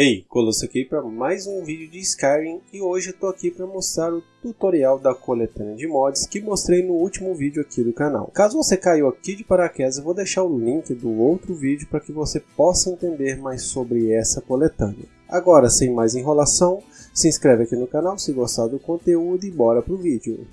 Ei, Colosso aqui para mais um vídeo de Skyrim e hoje eu tô aqui para mostrar o tutorial da coletânea de mods que mostrei no último vídeo aqui do canal. Caso você caiu aqui de paraquedas, eu vou deixar o link do outro vídeo para que você possa entender mais sobre essa coletânea. Agora, sem mais enrolação, se inscreve aqui no canal se gostar do conteúdo e bora pro vídeo.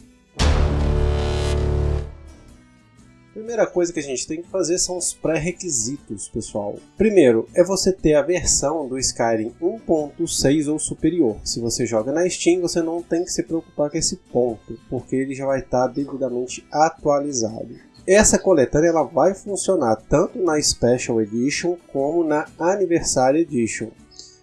Primeira coisa que a gente tem que fazer são os pré-requisitos, pessoal. Primeiro, é você ter a versão do Skyrim 1.6 ou superior. Se você joga na Steam, você não tem que se preocupar com esse ponto, porque ele já vai estar devidamente atualizado. Essa coletânea ela vai funcionar tanto na Special Edition como na Anniversary Edition.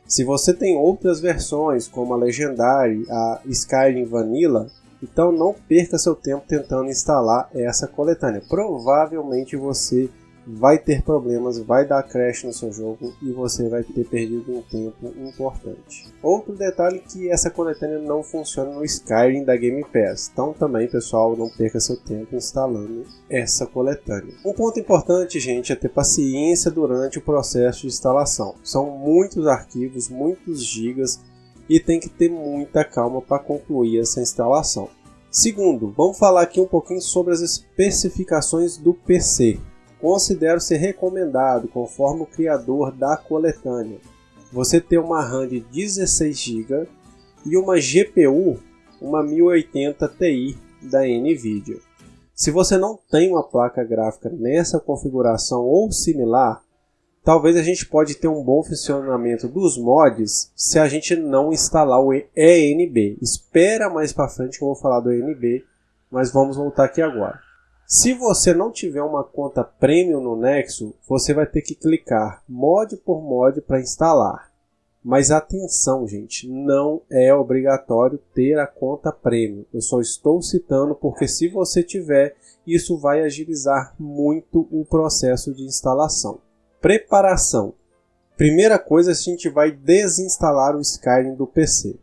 Se você tem outras versões, como a Legendary, a Skyrim Vanilla, então não perca seu tempo tentando instalar essa coletânea. Provavelmente você vai ter problemas, vai dar crash no seu jogo e você vai ter perdido um tempo importante. Outro detalhe é que essa coletânea não funciona no Skyrim da Game Pass, então também pessoal não perca seu tempo instalando essa coletânea. Um ponto importante gente é ter paciência durante o processo de instalação. São muitos arquivos, muitos gigas e tem que ter muita calma para concluir essa instalação. Segundo, vamos falar aqui um pouquinho sobre as especificações do PC. Considero ser recomendado, conforme o criador da coletânea, você ter uma RAM de 16 GB e uma GPU, uma 1080 Ti da Nvidia. Se você não tem uma placa gráfica nessa configuração ou similar, talvez a gente pode ter um bom funcionamento dos mods se a gente não instalar o ENB. Espera mais para frente que eu vou falar do ENB, mas vamos voltar aqui agora. Se você não tiver uma conta premium no Nexo, você vai ter que clicar mod por mod para instalar. Mas atenção, gente, não é obrigatório ter a conta premium. Eu só estou citando porque se você tiver, isso vai agilizar muito o processo de instalação. Preparação. Primeira coisa, a gente vai desinstalar o Skyrim do PC.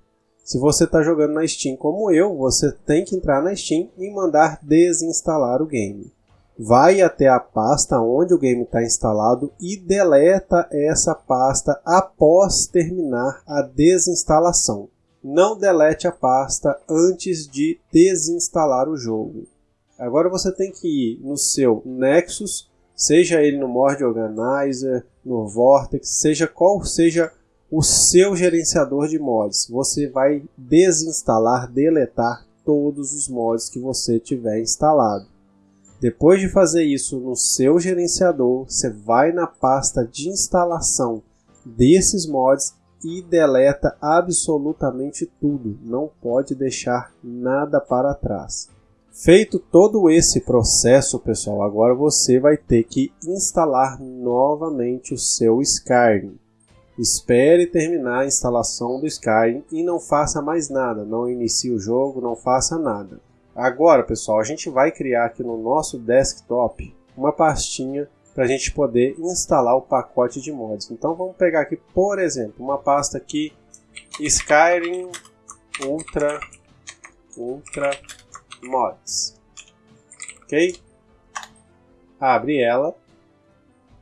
Se você está jogando na Steam como eu, você tem que entrar na Steam e mandar desinstalar o game. Vai até a pasta onde o game está instalado e deleta essa pasta após terminar a desinstalação. Não delete a pasta antes de desinstalar o jogo. Agora você tem que ir no seu Nexus seja ele no Mord Organizer, no Vortex, seja qual seja o seu gerenciador de mods, você vai desinstalar, deletar todos os mods que você tiver instalado. Depois de fazer isso no seu gerenciador, você vai na pasta de instalação desses mods e deleta absolutamente tudo, não pode deixar nada para trás. Feito todo esse processo, pessoal, agora você vai ter que instalar novamente o seu Skyrim. Espere terminar a instalação do Skyrim e não faça mais nada, não inicie o jogo, não faça nada. Agora, pessoal, a gente vai criar aqui no nosso desktop uma pastinha para a gente poder instalar o pacote de mods. Então vamos pegar aqui, por exemplo, uma pasta aqui Skyrim Ultra Ultra mods. Ok? Abre ela.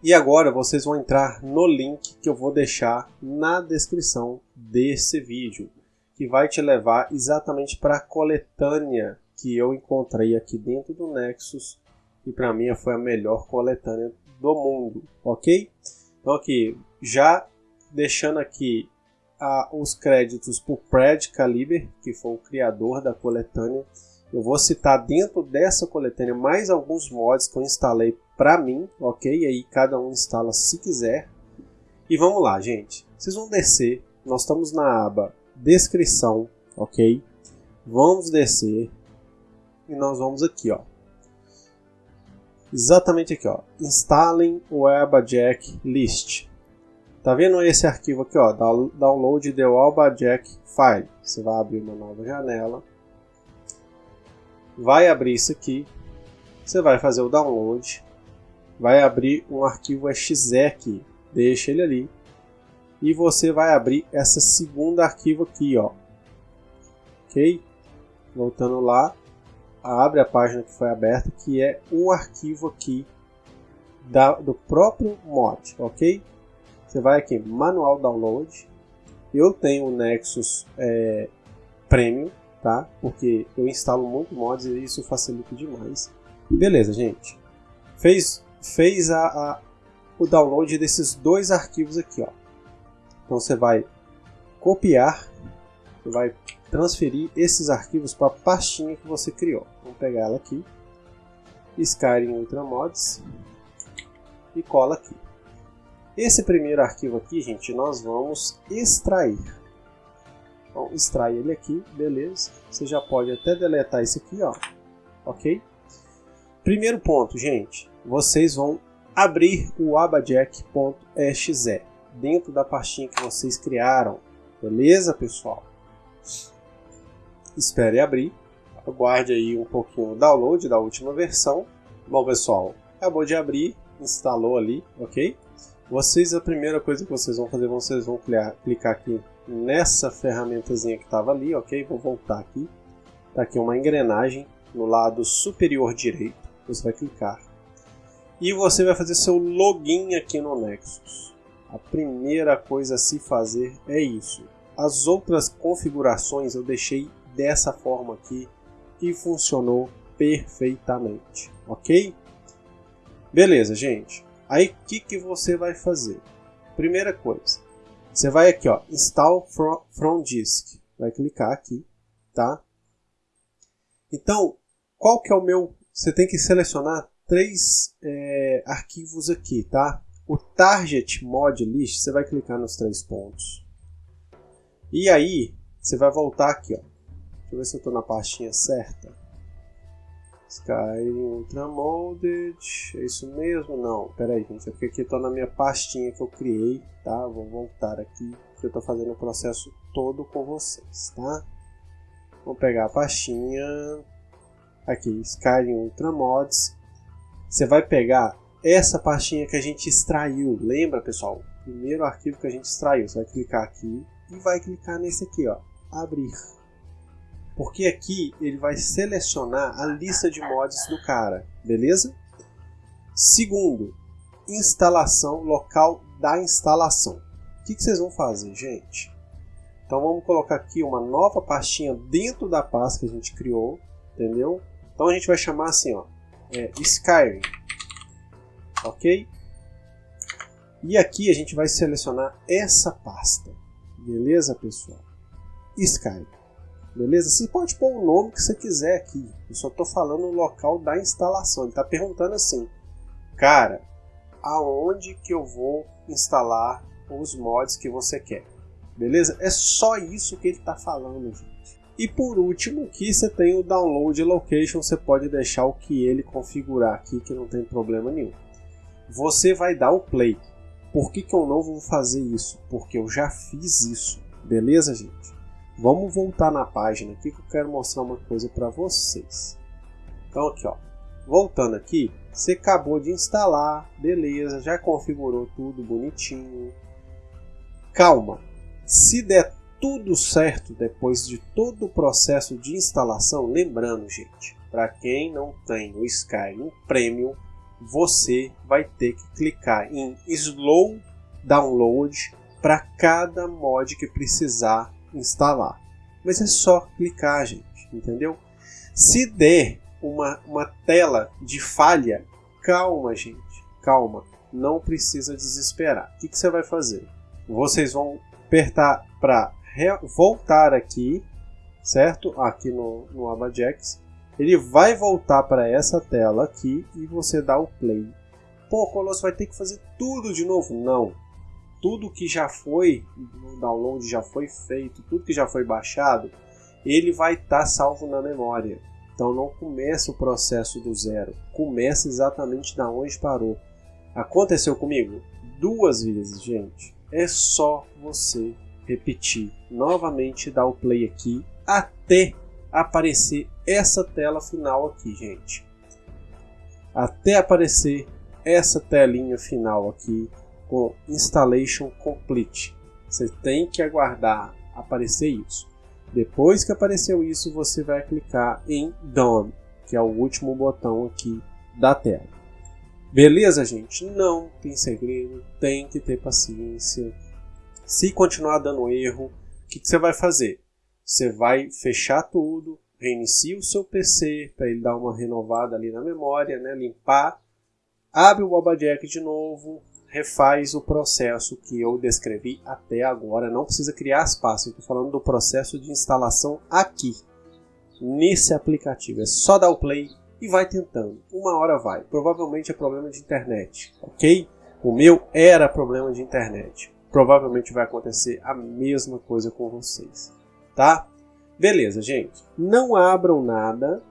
E agora vocês vão entrar no link que eu vou deixar na descrição desse vídeo, que vai te levar exatamente para a coletânea que eu encontrei aqui dentro do Nexus e para mim foi a melhor coletânea do mundo, ok? Então aqui, já deixando aqui ah, os créditos para o Pred Caliber, que foi o criador da coletânea, eu vou citar dentro dessa coletânea mais alguns mods que eu instalei para mim, ok? E aí cada um instala se quiser. E vamos lá, gente. Vocês vão descer. Nós estamos na aba descrição, ok? Vamos descer e nós vamos aqui, ó. Exatamente aqui, ó. Instalem o Albajack List. Tá vendo esse arquivo aqui, ó? Download the Albajack File. Você vai abrir uma nova janela vai abrir isso aqui, você vai fazer o download, vai abrir um arquivo exe aqui, deixa ele ali, e você vai abrir essa segunda arquivo aqui, ó, ok? Voltando lá, abre a página que foi aberta, que é um arquivo aqui da, do próprio mod, ok? Você vai aqui, manual download, Eu tenho o Nexus é, Premium, tá? Porque eu instalo muito mods e isso facilita demais. Beleza, gente. Fez, fez a, a, o download desses dois arquivos aqui, ó. Então você vai copiar, vai transferir esses arquivos para a pastinha que você criou. Vamos pegar ela aqui, Skyrim Ultramods e cola aqui. Esse primeiro arquivo aqui, gente, nós vamos extrair. Então, extrai ele aqui, beleza. Você já pode até deletar isso aqui, ó. Ok? Primeiro ponto, gente. Vocês vão abrir o abajack.exe dentro da pastinha que vocês criaram. Beleza, pessoal? Espere abrir. Aguarde aí um pouquinho o download da última versão. Bom, pessoal, acabou de abrir, instalou ali, ok? Vocês, a primeira coisa que vocês vão fazer, vocês vão clicar, clicar aqui nessa ferramentazinha que estava ali, ok? Vou voltar aqui. Está aqui uma engrenagem no lado superior direito. Você vai clicar. E você vai fazer seu login aqui no Nexus. A primeira coisa a se fazer é isso. As outras configurações eu deixei dessa forma aqui e funcionou perfeitamente, ok? Beleza, gente. Aí o que, que você vai fazer? Primeira coisa, você vai aqui, ó, install from, from disk. Vai clicar aqui, tá? Então, qual que é o meu... Você tem que selecionar três é, arquivos aqui, tá? O target mod list, você vai clicar nos três pontos. E aí, você vai voltar aqui, ó. Deixa eu ver se eu estou na pastinha certa. Skyrim Ultramolded, é isso mesmo? Não, pera aí gente, é porque aqui estou na minha pastinha que eu criei, tá? Vou voltar aqui, porque eu estou fazendo o processo todo com vocês, tá? Vamos pegar a pastinha, aqui, Skyrim Ultramods. Você vai pegar essa pastinha que a gente extraiu, lembra pessoal? Primeiro arquivo que a gente extraiu, você vai clicar aqui e vai clicar nesse aqui, ó, abrir porque aqui ele vai selecionar a lista de mods do cara, beleza? Segundo, instalação local da instalação. O que, vocês vão fazer, gente? Então vamos colocar aqui uma nova pastinha dentro da pasta que a gente criou, entendeu? Então a gente vai chamar assim, ó, é, Skyrim, ok? E aqui a gente vai selecionar essa pasta, beleza, pessoal? Skyrim. Beleza? Você pode pôr o nome que você quiser aqui. Eu só estou falando o local da instalação. Ele está perguntando assim, cara, aonde que eu vou instalar os mods que você quer? Beleza? É só isso que ele está falando, gente. E por último, aqui você tem o download location. Você pode deixar o que ele configurar aqui, que não tem problema nenhum. Você vai dar o play. Por que, que eu não vou fazer isso? Porque eu já fiz isso. Beleza, gente? Vamos voltar na página aqui que eu quero mostrar uma coisa para vocês. Então aqui ó, voltando aqui, você acabou de instalar, beleza, já configurou tudo bonitinho. Calma, se der tudo certo depois de todo o processo de instalação, lembrando gente, para quem não tem o Skyrim Premium, você vai ter que clicar em Slow Download para cada mod que precisar instalar. Mas é só clicar, gente, entendeu? Se der uma, uma tela de falha, calma, gente, calma. Não precisa desesperar. O que, que você vai fazer? Vocês vão apertar para voltar aqui, certo? Aqui no, no Abajax. Ele vai voltar para essa tela aqui e você dá o play. Pô, Colosso vai ter que fazer tudo de novo? Não tudo que já foi, o download já foi feito, tudo que já foi baixado, ele vai estar tá salvo na memória. Então não começa o processo do zero, começa exatamente da onde parou. Aconteceu comigo duas vezes, gente. É só você repetir novamente, dar o play aqui até aparecer essa tela final aqui, gente. Até aparecer essa telinha final aqui com Installation Complete. Você tem que aguardar aparecer isso. Depois que apareceu isso, você vai clicar em Done, que é o último botão aqui da tela. Beleza, gente? Não tem segredo, tem que ter paciência. Se continuar dando erro, o que, que você vai fazer? Você vai fechar tudo, reinicia o seu PC para ele dar uma renovada ali na memória, né? limpar, abre o Bobajack de novo, refaz o processo que eu descrevi até agora. Não precisa criar pastas, estou falando do processo de instalação aqui, nesse aplicativo. É só dar o play e vai tentando. Uma hora vai. Provavelmente é problema de internet, ok? O meu era problema de internet. Provavelmente vai acontecer a mesma coisa com vocês, tá? Beleza, gente. Não abram nada.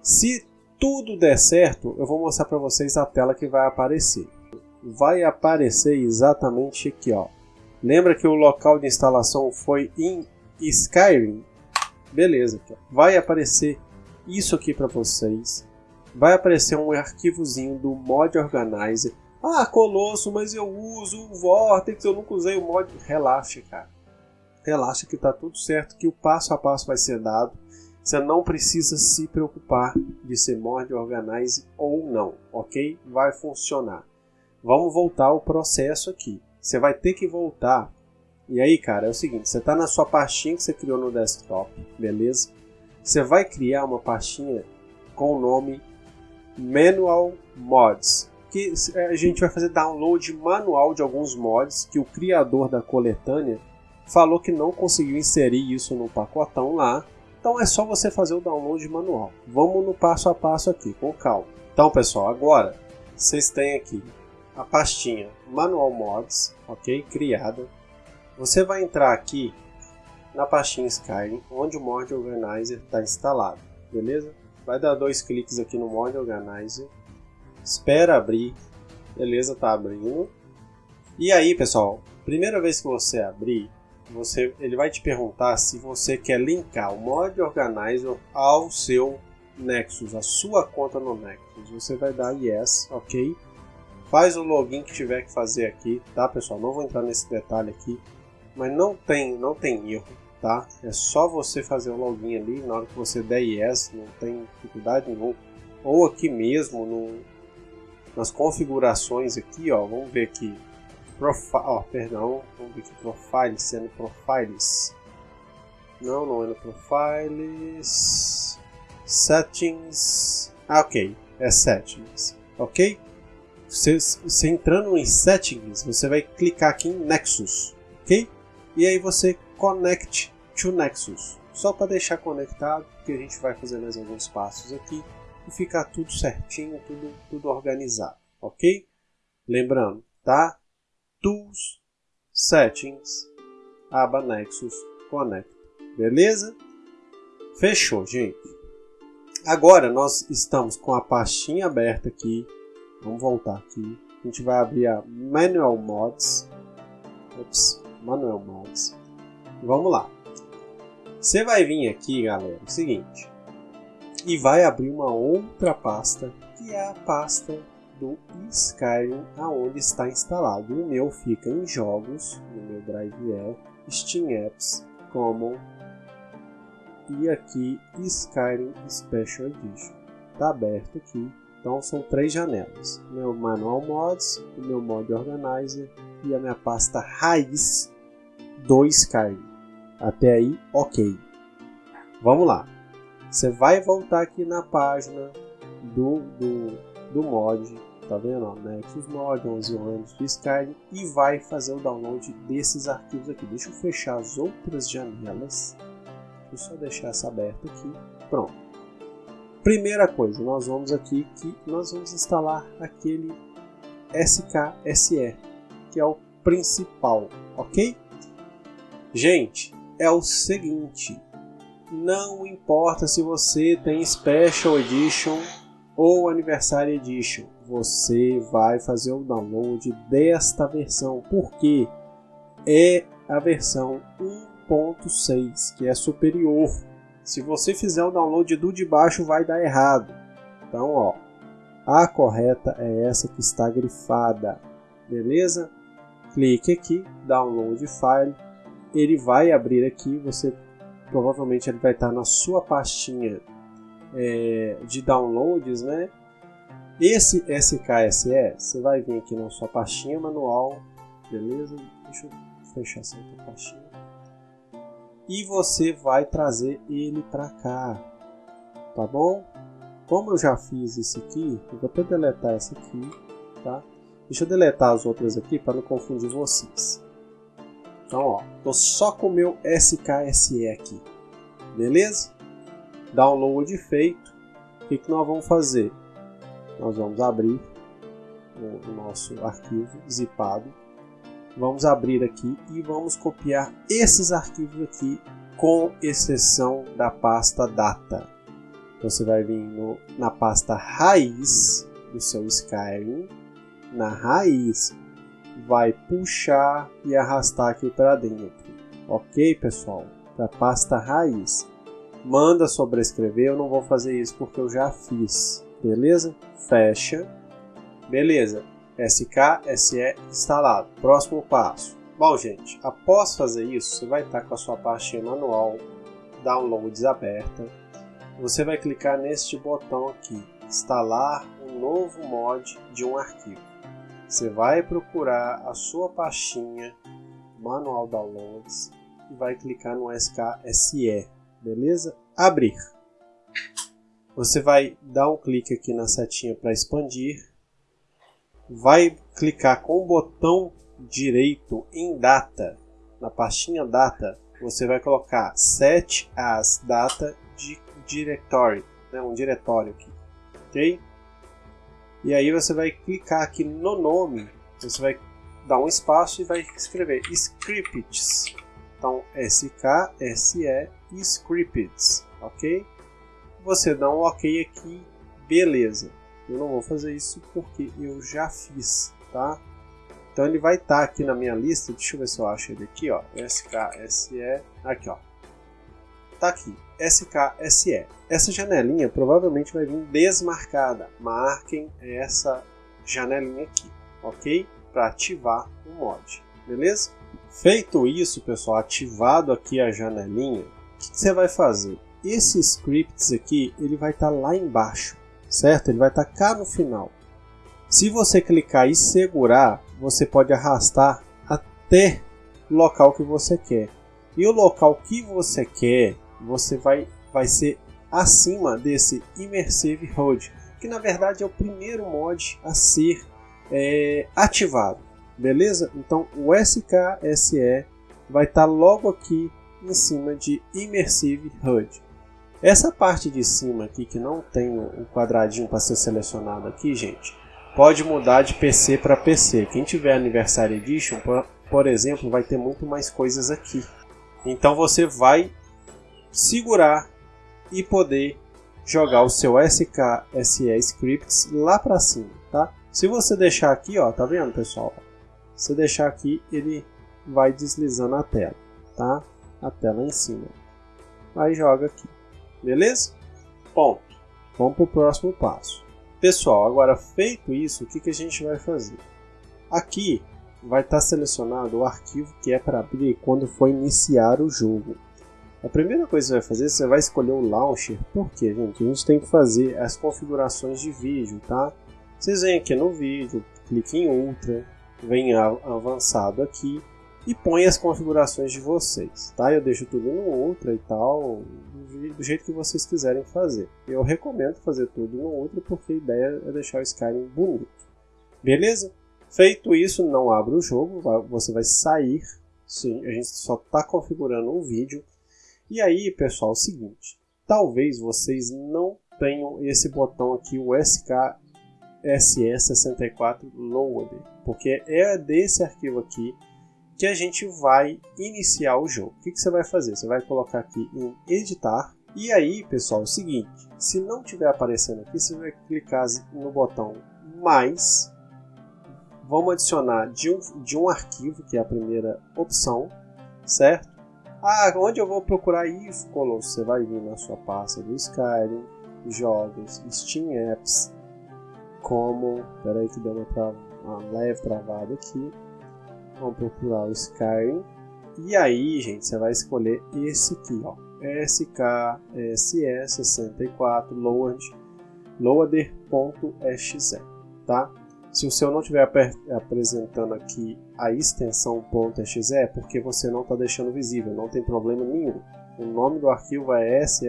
Se tudo der certo, eu vou mostrar para vocês a tela que vai aparecer. Vai aparecer exatamente aqui, ó. Lembra que o local de instalação foi em Skyrim? Beleza, vai aparecer isso aqui para vocês. Vai aparecer um arquivozinho do Mod Organizer. Ah, Colosso, mas eu uso o Vortex, eu nunca usei o mod. Relaxa, cara relaxa que está tudo certo, que o passo a passo vai ser dado. Você não precisa se preocupar de ser Mod Organize ou não, ok? Vai funcionar. Vamos voltar ao processo aqui. Você vai ter que voltar. E aí, cara, é o seguinte: você está na sua pastinha que você criou no desktop, beleza? Você vai criar uma pastinha com o nome Manual Mods. Que a gente vai fazer download manual de alguns mods que o criador da coletânea falou que não conseguiu inserir isso no pacotão lá. Então é só você fazer o download manual. Vamos no passo a passo aqui, com calma. Então, pessoal, agora vocês têm aqui a pastinha Manual Mods, ok? Criada. Você vai entrar aqui na pastinha Skyrim, onde o Mod Organizer está instalado, beleza? Vai dar dois cliques aqui no Mod Organizer, espera abrir, beleza? Tá abrindo. E aí, pessoal, primeira vez que você abrir, você, ele vai te perguntar se você quer linkar o Mod Organizer ao seu Nexus, a sua conta no Nexus. Você vai dar Yes, ok? Faz o login que tiver que fazer aqui, tá pessoal? Não vou entrar nesse detalhe aqui, mas não tem, não tem erro, tá? É só você fazer o login ali, na hora que você der Yes, não tem dificuldade nenhuma. Ou aqui mesmo, no, nas configurações aqui, ó, vamos ver aqui, Profile, oh, perdão, vamos ver aqui, Profile, sendo Profiles. Não, não é no Profiles. Settings. Ah, ok, é Settings, ok? Você, você entrando em Settings, você vai clicar aqui em Nexus, ok? E aí você Connect to Nexus. Só para deixar conectado, porque a gente vai fazer mais alguns passos aqui e ficar tudo certinho, tudo, tudo organizado, ok? Lembrando, tá? Tools, Settings, aba Nexus Connect. Beleza? Fechou, gente. Agora nós estamos com a pastinha aberta aqui. Vamos voltar aqui. A gente vai abrir a Manual Mods. Ops, Manual Mods. Vamos lá. Você vai vir aqui, galera, é o seguinte. E vai abrir uma outra pasta, que é a pasta do Skyrim aonde está instalado. O meu fica em jogos, no meu Drive é Steam Apps, Common e aqui Skyrim Special Edition. Está aberto aqui, então são três janelas: meu Manual Mods, o meu Mod Organizer e a minha pasta raiz do Skyrim. Até aí, ok. Vamos lá. Você vai voltar aqui na página do, do, do mod tá vendo? Nexus Mod, 11 anos de Skyrim e vai fazer o download desses arquivos aqui. Deixa eu fechar as outras janelas. Deixa eu só deixar essa aberta aqui. Pronto. Primeira coisa, nós vamos aqui que nós vamos instalar aquele SKSE, que é o principal, ok? Gente, é o seguinte, não importa se você tem Special Edition ou Anniversary Edition, você vai fazer o download desta versão, porque é a versão 1.6 que é superior. Se você fizer o download do de baixo, vai dar errado. Então, ó, a correta é essa que está grifada, beleza? Clique aqui, download file, ele vai abrir aqui, você provavelmente ele vai estar na sua pastinha é, de downloads, né? Esse SKSE, você vai vir aqui na sua pastinha manual, beleza? Deixa eu fechar essa outra pastinha. E você vai trazer ele para cá, tá bom? Como eu já fiz isso aqui, eu vou até deletar essa aqui, tá? Deixa eu deletar as outras aqui para não confundir vocês. Então, ó, tô só com o meu SKSE aqui, beleza? Download feito. O que, que nós vamos fazer? Nós vamos abrir o nosso arquivo zipado. Vamos abrir aqui e vamos copiar esses arquivos aqui, com exceção da pasta data. Você vai vir no, na pasta raiz do seu Skyrim, na raiz, vai puxar e arrastar aqui para dentro. Ok, pessoal? Para pasta raiz. Manda sobrescrever, eu não vou fazer isso porque eu já fiz. Beleza? Fecha Beleza, SK, SE instalado. Próximo passo. Bom, gente, após fazer isso, você vai estar com a sua pastinha manual Downloads aberta. Você vai clicar neste botão aqui, instalar um novo mod de um arquivo. Você vai procurar a sua pastinha Manual Downloads e vai clicar no SKSE, beleza? Abrir. Você vai dar um clique aqui na setinha para expandir vai clicar com o botão direito em data, na pastinha data, você vai colocar set as data de directory, né, um diretório aqui, ok? E aí você vai clicar aqui no nome, você vai dar um espaço e vai escrever scripts. Então, S-K-S-E scripts, ok? Você dá um ok aqui, beleza. Eu não vou fazer isso porque eu já fiz, tá? Então ele vai estar tá aqui na minha lista, deixa eu ver se eu acho ele aqui, ó, SKSE, aqui ó, tá aqui, SKSE. Essa janelinha provavelmente vai vir desmarcada, marquem essa janelinha aqui, ok? Para ativar o mod, beleza? Feito isso, pessoal, ativado aqui a janelinha, o que você vai fazer? Esse scripts aqui, ele vai estar tá lá embaixo, certo? Ele vai estar cá no final. Se você clicar e segurar, você pode arrastar até o local que você quer. E o local que você quer, você vai, vai ser acima desse Immersive HUD, que na verdade é o primeiro mod a ser é, ativado, beleza? Então o SKSE vai estar logo aqui em cima de Immersive HUD. Essa parte de cima aqui que não tem o quadradinho para ser selecionado aqui, gente, pode mudar de PC para PC. Quem tiver Anniversary Edition, por, por exemplo, vai ter muito mais coisas aqui. Então você vai segurar e poder jogar o seu SKSE Scripts lá para cima, tá? Se você deixar aqui, ó, tá vendo, pessoal? Se deixar aqui, ele vai deslizando a tela, tá? A tela em cima. Aí joga aqui. Beleza? Ponto. Vamos para o próximo passo. Pessoal, agora feito isso, o que, que a gente vai fazer? Aqui vai estar tá selecionado o arquivo que é para abrir quando for iniciar o jogo. A primeira coisa que você vai fazer, você vai escolher o launcher. Por quê, gente? A gente tem que fazer as configurações de vídeo, tá? Vocês vêm aqui no vídeo, clique em Ultra, vem avançado aqui e põe as configurações de vocês, tá? Eu deixo tudo no Ultra e tal, do jeito que vocês quiserem fazer. Eu recomendo fazer tudo no Ultra porque a ideia é deixar o Skyrim bonito. Beleza? Feito isso, não abra o jogo, você vai sair. Sim, a gente só está configurando um vídeo. E aí, pessoal, é o seguinte: talvez vocês não tenham esse botão aqui, o SKSE64 Loader, porque é desse arquivo aqui que a gente vai iniciar o jogo. O que, que você vai fazer? Você vai colocar aqui em editar. E aí, pessoal, é o seguinte, se não estiver aparecendo aqui, você vai clicar no botão mais. Vamos adicionar de um, de um arquivo, que é a primeira opção, certo? Ah, onde eu vou procurar isso, Colosso? Você vai vir na sua pasta do Skyrim, jogos, Steam Apps, como... Espera aí que deu uma, tra... uma leve travada aqui Vamos procurar o Skyrim. E aí, gente, você vai escolher esse aqui, ó. SKSE64 load loader.exe, tá? Se o seu não estiver apresentando aqui a extensão .exe, é porque você não está deixando visível, não tem problema nenhum. O nome do arquivo é SE,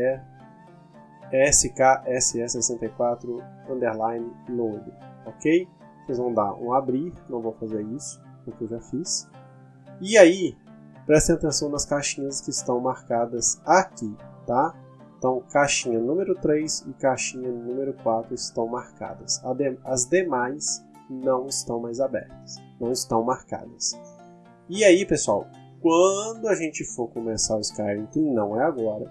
skss64 underline load, ok? Vocês vão dar um abrir, não vou fazer isso, porque eu já fiz. E aí, prestem atenção nas caixinhas que estão marcadas aqui, tá? Então, caixinha número 3 e caixinha número 4 estão marcadas. As demais não estão mais abertas, não estão marcadas. E aí, pessoal, quando a gente for começar o Skyrim, que não é agora,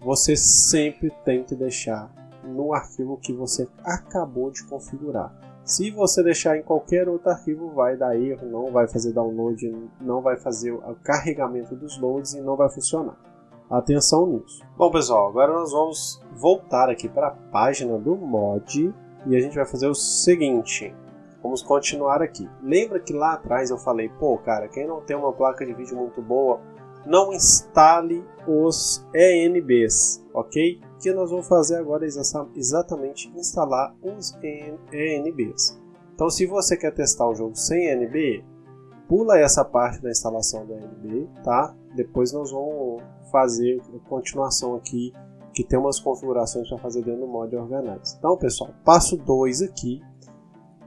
você sempre tem que deixar no arquivo que você acabou de configurar. Se você deixar em qualquer outro arquivo, vai dar erro, não vai fazer download, não vai fazer o carregamento dos loads e não vai funcionar. Atenção nisso. Bom, pessoal, agora nós vamos voltar aqui para a página do mod e a gente vai fazer o seguinte. Vamos continuar aqui. Lembra que lá atrás eu falei, pô, cara, quem não tem uma placa de vídeo muito boa, não instale os ENBs, ok? Que nós vamos fazer agora é exatamente instalar os ENBs. Então, se você quer testar o jogo sem ENB, pula essa parte da instalação do ENB, tá? Depois nós vamos fazer a continuação aqui, que tem umas configurações para fazer dentro do mod Organize. Então, pessoal, passo 2 aqui,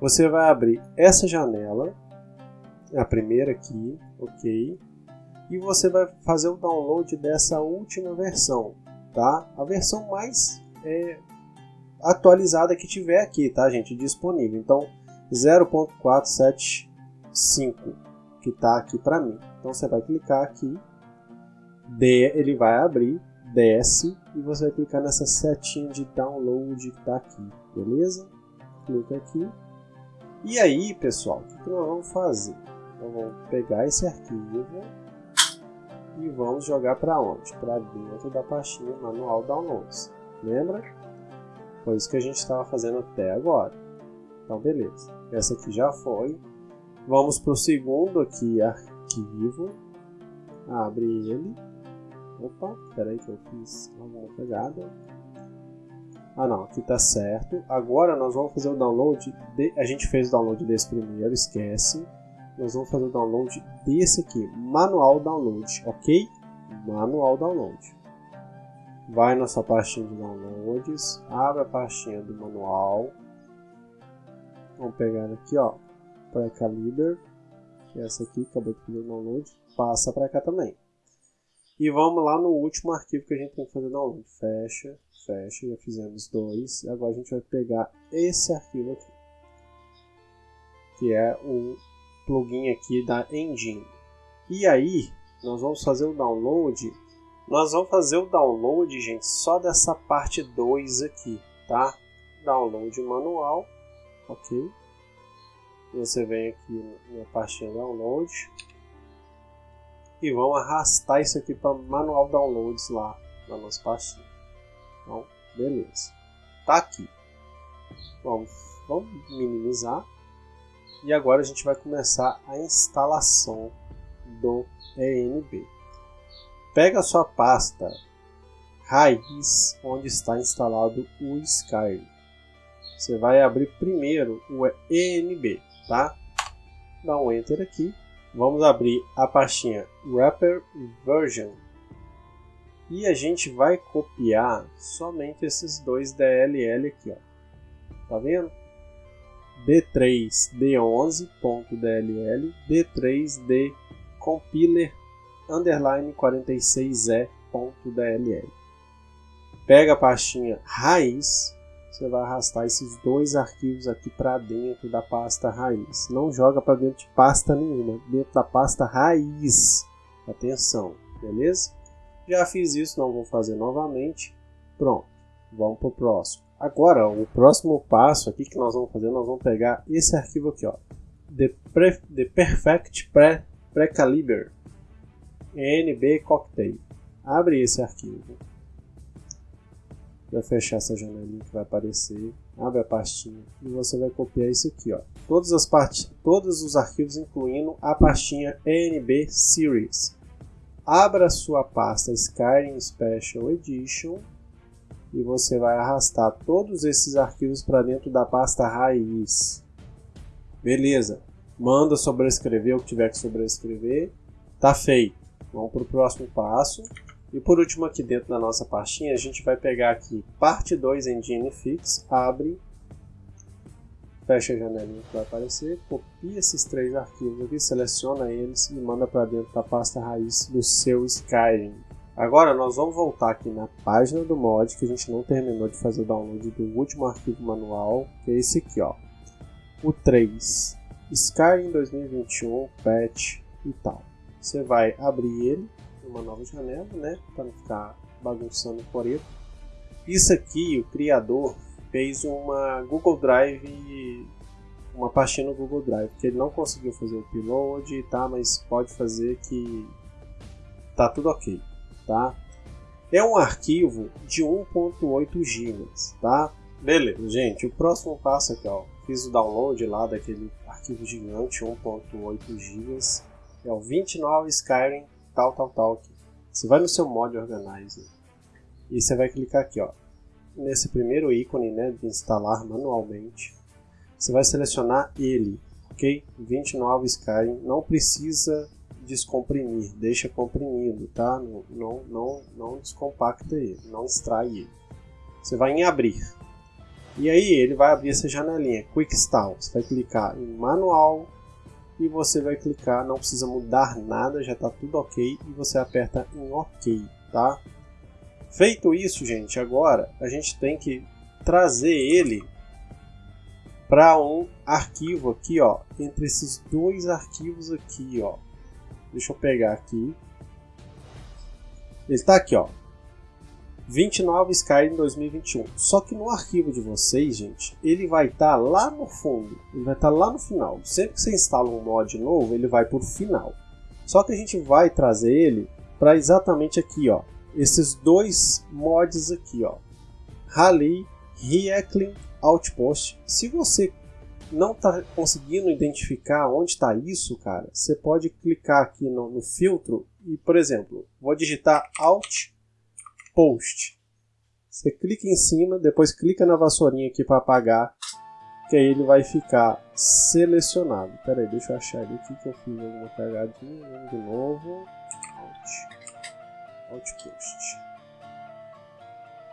você vai abrir essa janela, a primeira aqui, ok? E você vai fazer o download dessa última versão, tá? A versão mais é, atualizada que tiver aqui, tá, gente? Disponível. Então, 0.475 que está aqui para mim. Então, você vai clicar aqui, de, ele vai abrir, desce e você vai clicar nessa setinha de download que está aqui, beleza? Clica aqui. E aí, pessoal, o que nós vamos fazer? Nós vamos pegar esse arquivo e vamos jogar para onde? Para dentro da pastinha manual downloads. Lembra? Foi isso que a gente estava fazendo até agora. Então, beleza. Essa aqui já foi. Vamos para o segundo aqui, arquivo. Abre ele. Opa, espera aí que eu fiz alguma pegada. Ah não, aqui tá certo. Agora nós vamos fazer o download. De... A gente fez o download desse primeiro, esquece nós vamos fazer o download desse aqui, manual download, ok? Manual download. Vai na sua pastinha de downloads, abre a pastinha do manual. Vamos pegar aqui, ó, para Caliber, que é essa aqui, acabou de fazer o download, passa para cá também. E vamos lá no último arquivo que a gente tem que fazer download. Fecha, fecha, já fizemos dois. Agora a gente vai pegar esse arquivo aqui, que é o plugin aqui da Engine. E aí, nós vamos fazer o download. Nós vamos fazer o download, gente, só dessa parte 2 aqui, tá? Download manual, ok? Você vem aqui na pastinha download e vamos arrastar isso aqui para manual downloads lá na nossa pastinha. Então, beleza. Tá aqui. Vamos, vamos minimizar e agora a gente vai começar a instalação do ENB. Pega a sua pasta raiz onde está instalado o Skyrim. Você vai abrir primeiro o ENB, tá? Dá um Enter aqui. Vamos abrir a pastinha Wrapper Version. E a gente vai copiar somente esses dois DLL aqui, ó. Tá vendo? d3d11.dll, d3d compiler underline 46e.dll. Pega a pastinha raiz, você vai arrastar esses dois arquivos aqui para dentro da pasta raiz. Não joga para dentro de pasta nenhuma, dentro da pasta raiz. Atenção, beleza? Já fiz isso, não vou fazer novamente. Pronto, vamos para o próximo. Agora, o próximo passo aqui que nós vamos fazer, nós vamos pegar esse arquivo aqui, ó, The, Pre, The Perfect Pre, Precaliber NB Cocktail. Abre esse arquivo. Vai fechar essa janelinha que vai aparecer. Abre a pastinha e você vai copiar isso aqui, ó. Todas as partes, todos os arquivos, incluindo a pastinha NB Series. Abra sua pasta Skyrim Special Edition e você vai arrastar todos esses arquivos para dentro da pasta raiz. Beleza. Manda sobrescrever o que tiver que sobrescrever. Tá feito. Vamos para o próximo passo. E por último aqui dentro da nossa pastinha, a gente vai pegar aqui parte 2 Engine Fix, abre, fecha a janelinha que vai aparecer, copia esses três arquivos aqui, seleciona eles e manda para dentro da pasta raiz do seu Skyrim. Agora nós vamos voltar aqui na página do mod, que a gente não terminou de fazer o download do último arquivo manual, que é esse aqui, ó. O 3, Skyrim 2021, patch e tal. Você vai abrir ele uma nova janela, né, para não ficar bagunçando o coreto. Isso aqui, o criador fez uma Google Drive, uma pastinha no Google Drive, que ele não conseguiu fazer o upload, tá, mas pode fazer que tá tudo ok tá? É um arquivo de 1.8 GB, tá? Beleza, gente, o próximo passo aqui, ó, fiz o download lá daquele arquivo gigante 1.8 GB, é o 29 Skyrim tal tal tal aqui. Você vai no seu mod Organizer e você vai clicar aqui, ó, nesse primeiro ícone, né, de instalar manualmente. Você vai selecionar ele, ok? 29 Skyrim, não precisa descomprimir, deixa comprimido, tá? Não, não, não, não descompacta ele, não extrai ele. Você vai em abrir. E aí ele vai abrir essa janelinha, Quick Start. Você vai clicar em manual e você vai clicar, não precisa mudar nada, já está tudo ok e você aperta em ok, tá? Feito isso, gente, agora a gente tem que trazer ele para um arquivo aqui, ó, entre esses dois arquivos aqui, ó. Deixa eu pegar aqui. Ele está aqui, ó. 29 Skyrim 2021. Só que no arquivo de vocês, gente, ele vai estar tá lá no fundo. Ele vai estar tá lá no final. Sempre que você instala um mod novo, ele vai por final. Só que a gente vai trazer ele para exatamente aqui, ó. Esses dois mods aqui, ó. Rally Reacling Outpost. Se você não está conseguindo identificar onde está isso, cara, você pode clicar aqui no, no, filtro e, por exemplo, vou digitar Alt Post. Você clica em cima, depois clica na vassourinha aqui para apagar, que aí ele vai ficar selecionado. Pera aí, deixa eu achar ali aqui que eu fiz alguma cagadinha. De novo. Alt, Alt Post.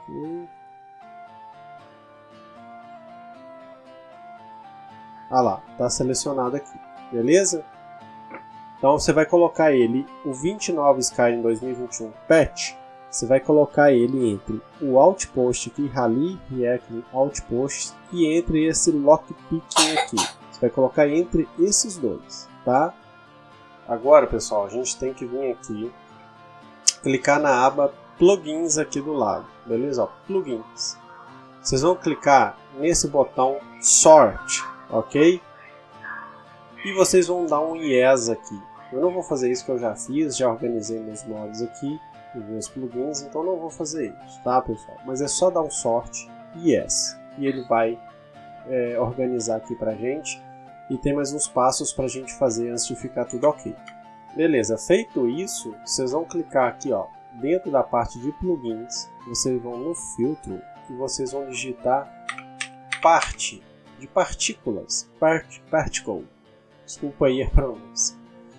Okay. Ah lá, está selecionado aqui, beleza? Então você vai colocar ele, o 29 Skyrim 2021 Patch, você vai colocar ele entre o Outpost aqui, Rally React Outpost, e entre esse Lockpicking aqui. Você vai colocar entre esses dois, tá? Agora, pessoal, a gente tem que vir aqui, clicar na aba Plugins aqui do lado, beleza? Plugins. Vocês vão clicar nesse botão Sort, ok? E vocês vão dar um yes aqui. Eu não vou fazer isso que eu já fiz, já organizei meus mods aqui, os meus plugins, então não vou fazer isso, tá pessoal? Mas é só dar um sort yes, e ele vai é, organizar aqui pra gente. E tem mais uns passos pra gente fazer antes de ficar tudo ok. Beleza, feito isso, vocês vão clicar aqui ó, dentro da parte de plugins, vocês vão no filtro e vocês vão digitar parte de partículas, part, particle, desculpa aí a pronúncia.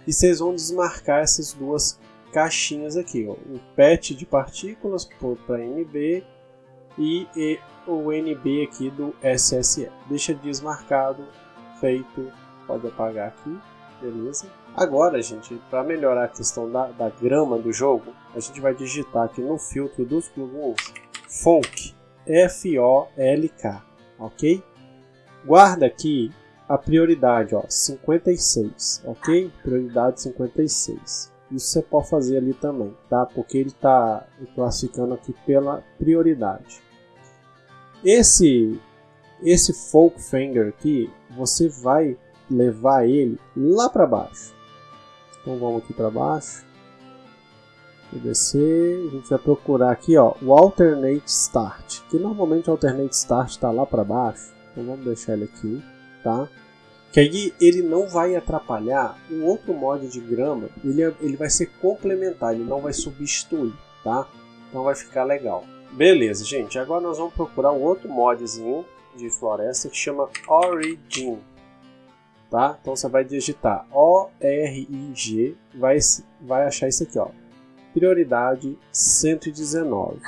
E vocês vão desmarcar essas duas caixinhas aqui, ó, o PET de partículas para NB e, e, o NB aqui do SSE. Deixa desmarcado, feito, pode apagar aqui, beleza? Agora, gente, para melhorar a questão da, da grama do jogo, a gente vai digitar aqui no filtro dos plugins Folk, F-O-L-K, ok? Guarda aqui a prioridade, ó, 56, ok? Prioridade 56. Isso você pode fazer ali também, tá? Porque ele está classificando aqui pela prioridade. Esse esse folk finger aqui, você vai levar ele lá para baixo. Então vamos aqui para baixo. Vou descer, a gente vai procurar aqui, ó, o alternate start, que normalmente o alternate start está lá para baixo. Então vamos deixar ele aqui, tá? Que aí ele não vai atrapalhar o outro mod de grama, ele, é, ele vai ser complementar, ele não vai substituir, tá? Então vai ficar legal. Beleza, gente, agora nós vamos procurar um outro modzinho de floresta que chama Origin, tá? Então você vai digitar ORIG, vai, vai achar isso aqui, ó. Prioridade 119.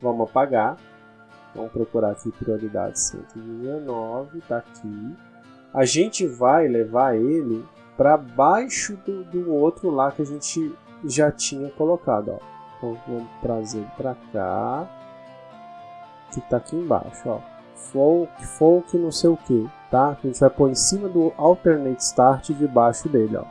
Vamos apagar. Vamos procurar aqui prioridade 119, tá aqui. A gente vai levar ele para baixo do, do outro lá que a gente já tinha colocado, ó. Então vamos trazer para cá, que tá aqui embaixo, ó. Folk, folk não sei o que, tá? A gente vai pôr em cima do alternate start debaixo dele, ó.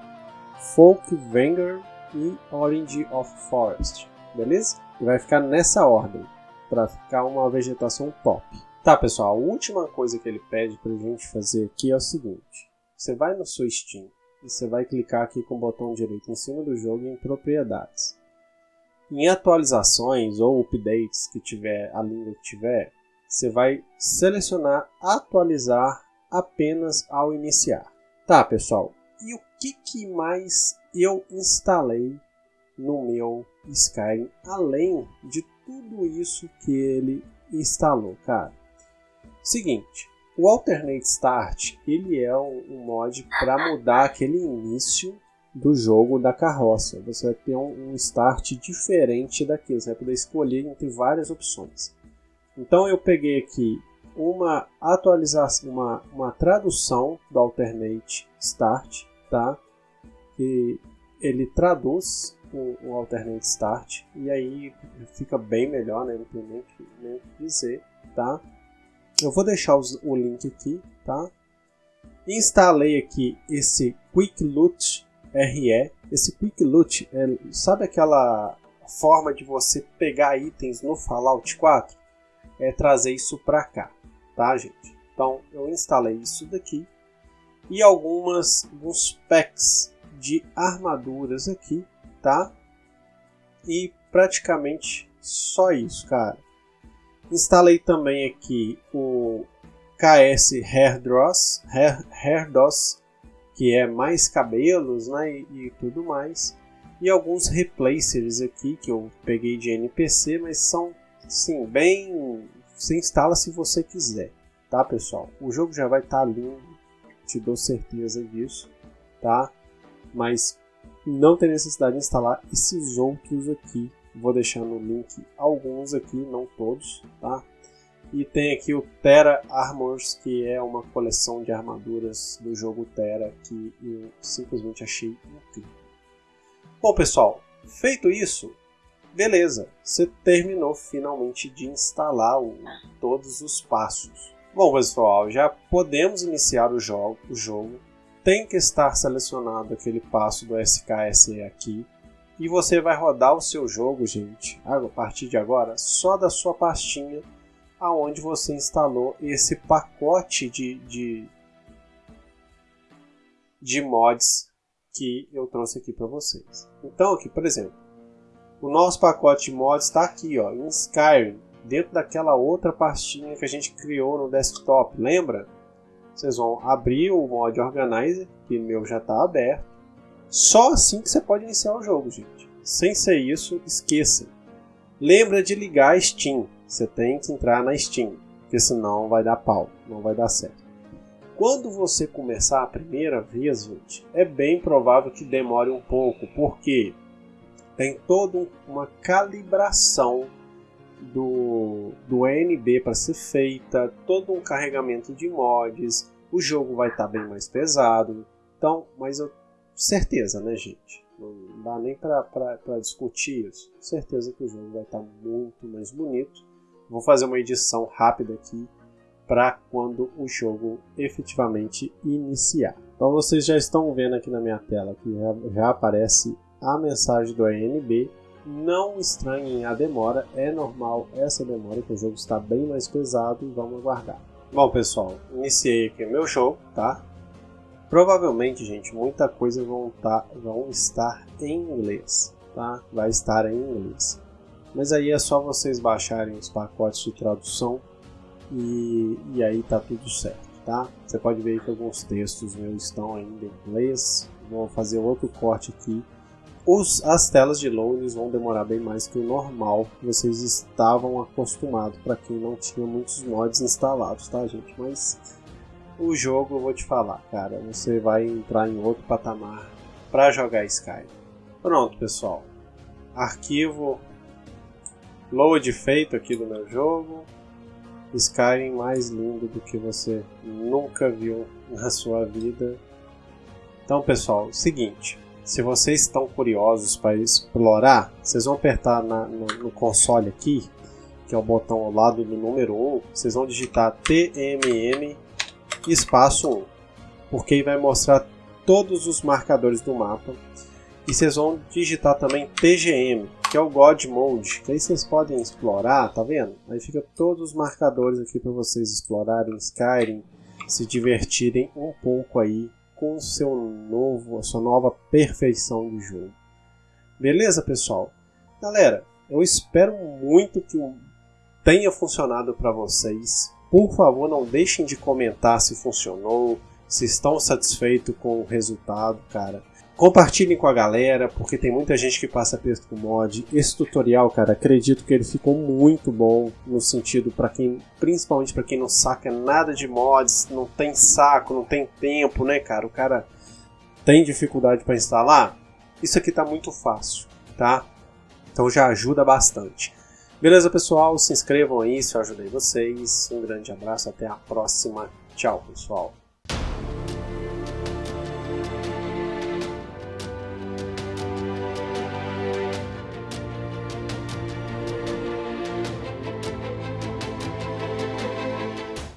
Folk Vanguard e Orange of Forest, beleza? E vai ficar nessa ordem para ficar uma vegetação top. Tá, pessoal, a última coisa que ele pede para a gente fazer aqui é o seguinte. Você vai no seu Steam e você vai clicar aqui com o botão direito em cima do jogo em propriedades. Em atualizações ou updates que tiver, a língua que tiver, você vai selecionar atualizar apenas ao iniciar. Tá, pessoal, e o que, que mais eu instalei no meu Skyrim, além de tudo isso que ele instalou, cara. Seguinte, o Alternate Start ele é um, mod para mudar aquele início do jogo da carroça. Você vai ter um, um start diferente daquilo, você vai poder escolher entre várias opções. Então eu peguei aqui uma atualização, uma, uma tradução do Alternate Start, tá? Que ele traduz o, o alternate start e aí fica bem melhor, né? Não tem nem que dizer, tá? Eu vou deixar os, o link aqui, tá? Instalei aqui esse Quick Loot RE. Esse Quick Loot, é, sabe aquela forma de você pegar itens no Fallout 4? É trazer isso para cá, tá, gente? Então eu instalei isso daqui e algumas alguns packs de armaduras aqui tá? E praticamente só isso, cara. Instalei também aqui o KS Hair Dross, Hair, Hair DOS, que é mais cabelos né, e, e, tudo mais. E alguns replacers aqui que eu peguei de NPC, mas são sim bem. Você instala se você quiser, tá pessoal? O jogo já vai estar tá lindo, te dou certeza disso, tá? Mas não tem necessidade de instalar esses outros aqui. Vou deixar no link alguns aqui, não todos, tá? E tem aqui o Terra Armors, que é uma coleção de armaduras do jogo Terra que eu simplesmente achei incrível. Bom, pessoal, feito isso, beleza, você terminou finalmente de instalar o, todos os passos. Bom, pessoal, já podemos iniciar o jogo, o jogo tem que estar selecionado aquele passo do SKSE aqui. E você vai rodar o seu jogo, gente, a partir de agora, só da sua pastinha aonde você instalou esse pacote de, de, de mods que eu trouxe aqui para vocês. Então aqui, por exemplo, o nosso pacote de mods está aqui, ó, em Skyrim, dentro daquela outra pastinha que a gente criou no desktop, lembra? Vocês vão abrir o mod Organizer, que meu já está aberto. Só assim que você pode iniciar o jogo, gente. Sem ser isso, esqueça. Lembra de ligar a Steam. Você tem que entrar na Steam, porque senão vai dar pau, não vai dar certo. Quando você começar a primeira vez, gente, é bem provável que demore um pouco, porque tem toda uma calibração do, do ANB para ser feita, todo um carregamento de mods, o jogo vai estar tá bem mais pesado. Então, mas eu certeza, né, gente? Não dá nem para discutir isso. Certeza que o jogo vai estar tá muito mais bonito. Vou fazer uma edição rápida aqui para quando o jogo efetivamente iniciar. Então vocês já estão vendo aqui na minha tela que já, já aparece a mensagem do ANB não estranhem a demora, é normal essa demora, que o jogo está bem mais pesado e vamos aguardar. Bom pessoal, iniciei aqui meu jogo, tá? Provavelmente, gente, muita coisa vão, tá, vão estar em inglês, tá? Vai estar em inglês. Mas aí é só vocês baixarem os pacotes de tradução e, e aí tá tudo certo, tá? Você pode ver que alguns textos meus estão ainda em inglês. Vou fazer outro corte aqui os, as telas de loading vão demorar bem mais que o normal que vocês estavam acostumados para quem não tinha muitos mods instalados, tá gente? Mas o jogo, eu vou te falar, cara, você vai entrar em outro patamar para jogar Skyrim. Pronto, pessoal. Arquivo load feito aqui do meu jogo. Skyrim mais lindo do que você nunca viu na sua vida. Então, pessoal, seguinte, se vocês estão curiosos para explorar, vocês vão apertar na, no, no, console aqui, que é o botão ao lado do número 1, vocês vão digitar TMM espaço 1, porque vai mostrar todos os marcadores do mapa. E vocês vão digitar também TGM, que é o God Mode, que aí vocês podem explorar, tá vendo? Aí fica todos os marcadores aqui para vocês explorarem Skyrim, se divertirem um pouco aí com seu novo, a sua nova perfeição do jogo. Beleza, pessoal? Galera, eu espero muito que tenha funcionado para vocês. Por favor, não deixem de comentar se funcionou, se estão satisfeitos com o resultado, cara. Compartilhem com a galera, porque tem muita gente que passa texto com mod. Esse tutorial, cara, acredito que ele ficou muito bom no sentido para quem, principalmente para quem não saca nada de mods, não tem saco, não tem tempo, né, cara? O cara tem dificuldade para instalar. Isso aqui tá muito fácil, tá? Então já ajuda bastante. Beleza, pessoal? Se inscrevam aí se eu ajudei vocês. Um grande abraço, até a próxima. Tchau, pessoal.